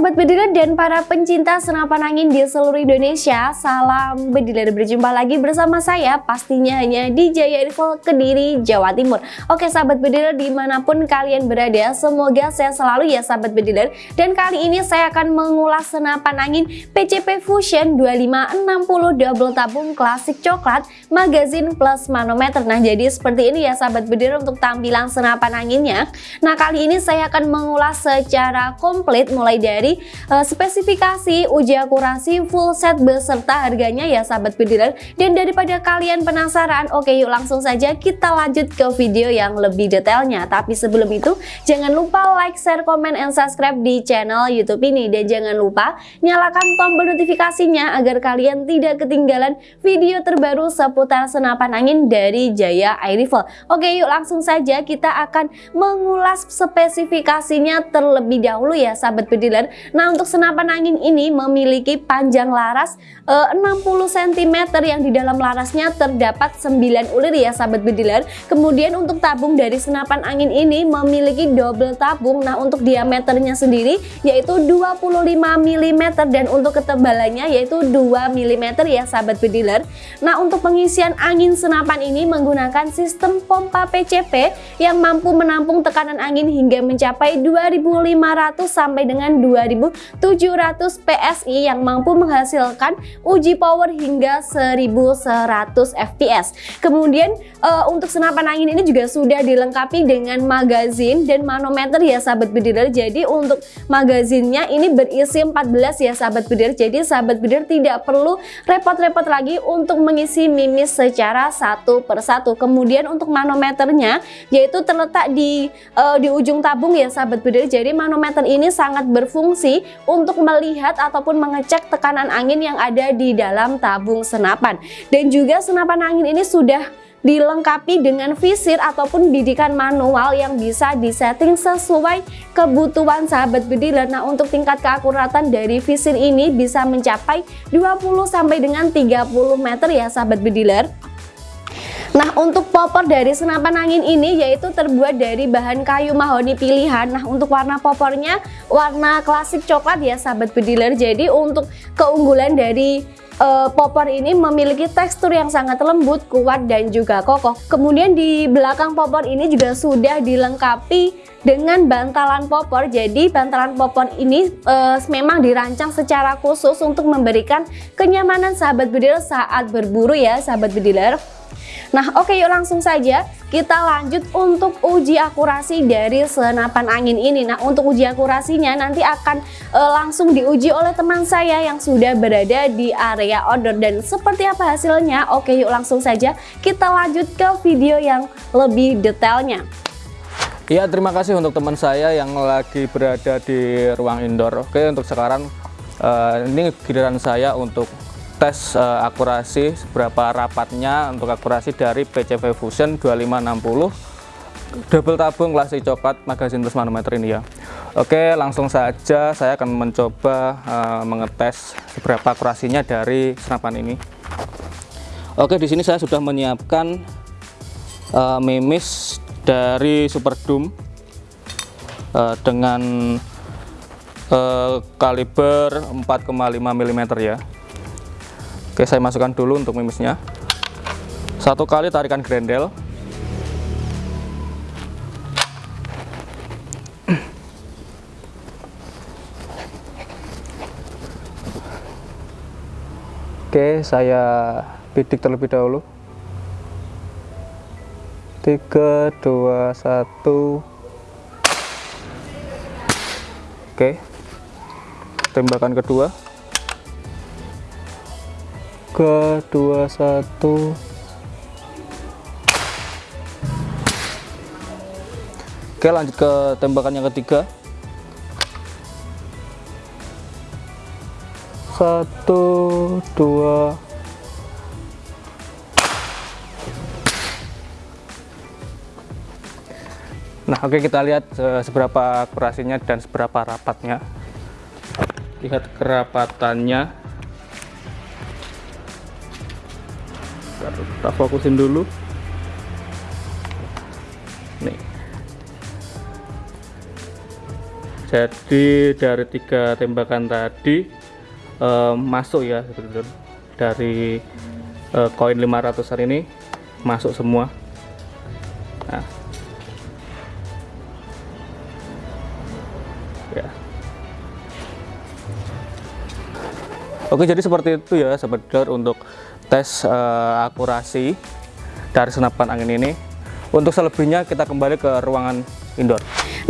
Sobat Bediler dan para pencinta senapan angin di seluruh Indonesia Salam Bediler berjumpa lagi bersama saya pastinya hanya di Jaya Info Kediri, Jawa Timur. Oke Sahabat Bediler di mana pun kalian berada semoga saya selalu ya Sahabat Bediler Dan kali ini saya akan mengulas senapan angin PCP Fusion 2560 double tabung klasik coklat magazin plus manometer. Nah jadi seperti ini ya Sahabat Bediler untuk tampilan senapan anginnya. Nah kali ini saya akan mengulas secara komplit mulai dari uh, spesifikasi, uji akurasi, full set beserta harganya ya sahabat bediler. Dan daripada kalian penasaran, oke yuk langsung saja kita lanjut ke video yang lebih detailnya. Tapi sebelum itu, jangan lupa like, share, komen, and subscribe di channel YouTube ini. Dan jangan lupa nyalakan tombol notifikasinya agar kalian tidak ketinggalan video terbaru seputar senapan angin dari Jaya Air Rifle. Oke yuk langsung saja kita akan mengulas spesifikasinya terlebih dahulu ya sahabat bediler Nah untuk senapan angin ini memiliki panjang laras e, 60 cm yang di dalam larasnya terdapat 9 ulir ya sahabat bediler. Kemudian untuk tabung dari senapan angin ini memiliki double tabung. Nah untuk diameternya sendiri yaitu 25 mm dan untuk ketebalannya yaitu 2 mm ya sahabat bediler. Nah untuk pengisian angin senapan ini menggunakan sistem pompa PCP yang mampu menampung tekanan angin hingga mencapai 2500 sampai dengan 2000 2700 PSI yang mampu menghasilkan uji power hingga 1100 fps. Kemudian uh, untuk senapan angin ini juga sudah dilengkapi dengan magazin dan manometer ya sahabat bediler. Jadi untuk magazinnya ini berisi 14 ya sahabat bediler. Jadi sahabat bediler tidak perlu repot-repot lagi untuk mengisi mimis secara satu persatu. Kemudian untuk manometernya yaitu terletak di uh, di ujung tabung ya sahabat bediler. Jadi manometer ini sangat berfungsi berfungsi untuk melihat ataupun mengecek tekanan angin yang ada di dalam tabung senapan. Dan juga senapan angin ini sudah dilengkapi dengan visir ataupun bidikan manual yang bisa disetting sesuai kebutuhan sahabat bediler. Nah untuk tingkat keakuratan dari visir ini bisa mencapai 20 sampai dengan 30 meter ya sahabat bediler. Nah untuk popor dari senapan angin ini yaitu terbuat dari bahan kayu mahoni pilihan Nah untuk warna popornya warna klasik coklat ya sahabat bediler Jadi untuk keunggulan dari uh, popor ini memiliki tekstur yang sangat lembut, kuat dan juga kokoh. Kemudian di belakang popor ini juga sudah dilengkapi dengan bantalan popor. Jadi bantalan popor ini uh, memang dirancang secara khusus untuk memberikan kenyamanan sahabat bediler saat berburu ya sahabat bediler. Nah oke yuk langsung saja kita lanjut untuk uji akurasi dari senapan angin ini. Nah untuk uji akurasinya nanti akan e, langsung diuji oleh teman saya yang sudah berada di area order Dan seperti apa hasilnya? Oke yuk langsung saja kita lanjut ke video yang lebih detailnya. Iya terima kasih untuk teman saya yang lagi berada di ruang indoor. Oke untuk sekarang uh, ini giliran saya untuk tes uh, akurasi seberapa rapatnya untuk akurasi dari PCV Fusion 2560 double tabung klasik coklat magazin plus manometer ini ya. Oke langsung saja saya akan mencoba uh, mengetes seberapa akurasinya dari senapan ini. Oke di sini saya sudah menyiapkan uh, mimis dari Super Doom uh, dengan uh, kaliber 4,5 mm ya Oke saya masukkan dulu untuk mimisnya. Satu kali tarikan grendel. Oke saya bidik terlebih dahulu. 3 2 1 Oke tembakan kedua tiga dua satu. Oke lanjut ke tembakan yang ketiga. Satu dua. Nah oke kita lihat uh, seberapa akurasinya dan seberapa rapatnya. Lihat kerapatannya kita fokusin dulu. Nih. Jadi dari tiga tembakan tadi uh, masuk ya dari uh, koin 500an ini masuk semua. Nah. Ya. Oke jadi seperti itu ya sahabat untuk tes uh, akurasi dari senapan angin ini. Untuk selebihnya kita kembali ke ruangan indoor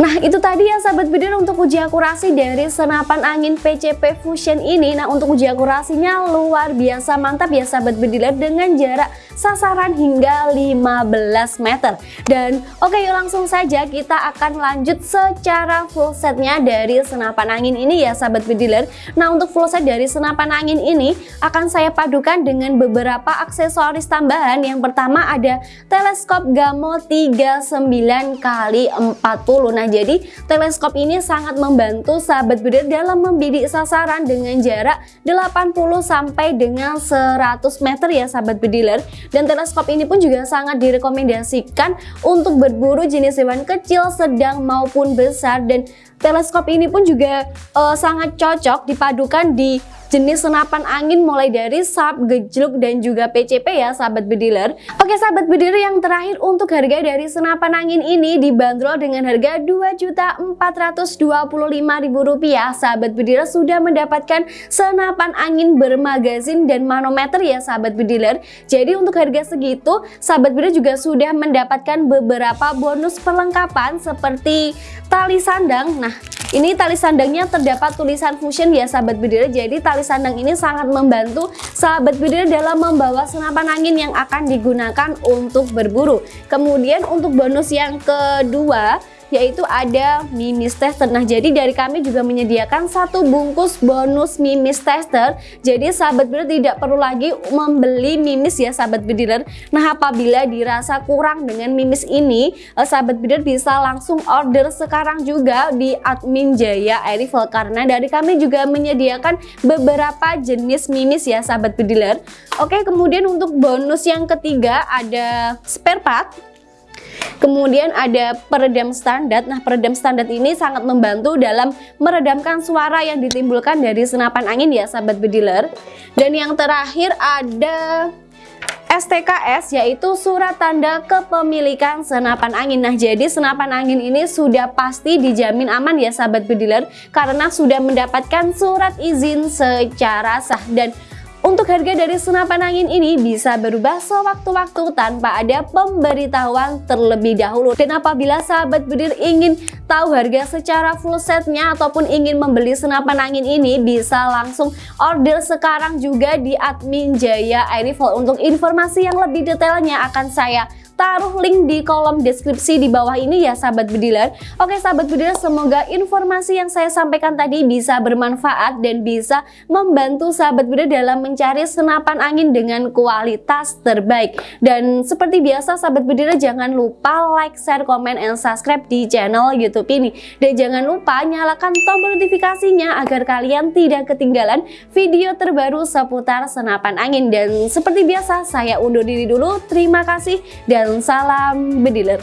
Nah itu tadi ya sahabat bidir untuk uji akurasi dari senapan angin PCP Fusion ini. Nah untuk uji akurasinya luar biasa mantap ya sahabat bidir dengan jarak sasaran hingga 15 meter. Dan oke yuk langsung saja kita akan lanjut secara full setnya dari senapan angin ini ya sahabat bidir Nah untuk full set dari senapan angin ini akan saya padukan dengan beberapa aksesoris tambahan. Yang pertama ada teleskop Gamo 39 x 40 Nah jadi teleskop ini sangat membantu sahabat bidir dalam membidik sasaran dengan jarak 80 sampai dengan 100 meter ya sahabat bediler. Dan teleskop ini pun juga sangat direkomendasikan untuk berburu jenis hewan kecil sedang maupun besar. Dan teleskop ini pun juga uh, sangat cocok dipadukan di jenis senapan angin mulai dari SAP, gejluk, dan juga PCP ya sahabat bediler. Oke sahabat bediler yang terakhir untuk harga dari senapan angin ini dibanderol dengan harga Rp2.425.000 sahabat bediler sudah mendapatkan senapan angin bermagazin dan manometer ya sahabat bediler. Jadi untuk harga segitu sahabat bediler juga sudah mendapatkan beberapa bonus perlengkapan seperti tali sandang. Nah ini tali sandangnya terdapat tulisan fusion ya sahabat bediler. Jadi tali sandang ini sangat membantu sahabat bediler dalam membawa senapan angin yang akan digunakan untuk berburu. Kemudian untuk bonus yang kedua yaitu ada mimis tester. Nah, jadi dari kami juga menyediakan satu bungkus bonus mimis tester. Jadi sahabat bediler tidak perlu lagi membeli mimis ya sahabat bediler. Nah, apabila dirasa kurang dengan mimis ini, eh, sahabat bediler bisa langsung order sekarang juga di admin Jaya Airifel karena dari kami juga menyediakan beberapa jenis mimis ya sahabat bediler. Oke, kemudian untuk bonus yang ketiga ada spare part Kemudian ada peredam standar. Nah, peredam standar ini sangat membantu dalam meredamkan suara yang ditimbulkan dari senapan angin ya sahabat bediler. Dan yang terakhir ada STKS yaitu surat tanda kepemilikan senapan angin. Nah, jadi senapan angin ini sudah pasti dijamin aman ya sahabat bediler karena sudah mendapatkan surat izin secara sah dan untuk harga dari senapan angin ini bisa berubah sewaktu-waktu tanpa ada pemberitahuan terlebih dahulu. Dan apabila sahabat bedir ingin tahu harga secara full setnya ataupun ingin membeli senapan angin ini bisa langsung order sekarang juga di admin Jaya Airifel. Untuk informasi yang lebih detailnya akan saya taruh link di kolom deskripsi di bawah ini ya sahabat bediler. Oke sahabat bediler semoga informasi yang saya sampaikan tadi bisa bermanfaat dan bisa membantu sahabat bediler dalam mencari senapan angin dengan kualitas terbaik. Dan seperti biasa sahabat bediler jangan lupa like, share, komen, and subscribe di channel youtube ini. Dan jangan lupa nyalakan tombol notifikasinya agar kalian tidak ketinggalan video terbaru seputar senapan angin. Dan seperti biasa saya undur diri dulu. Terima kasih dan salam bediler.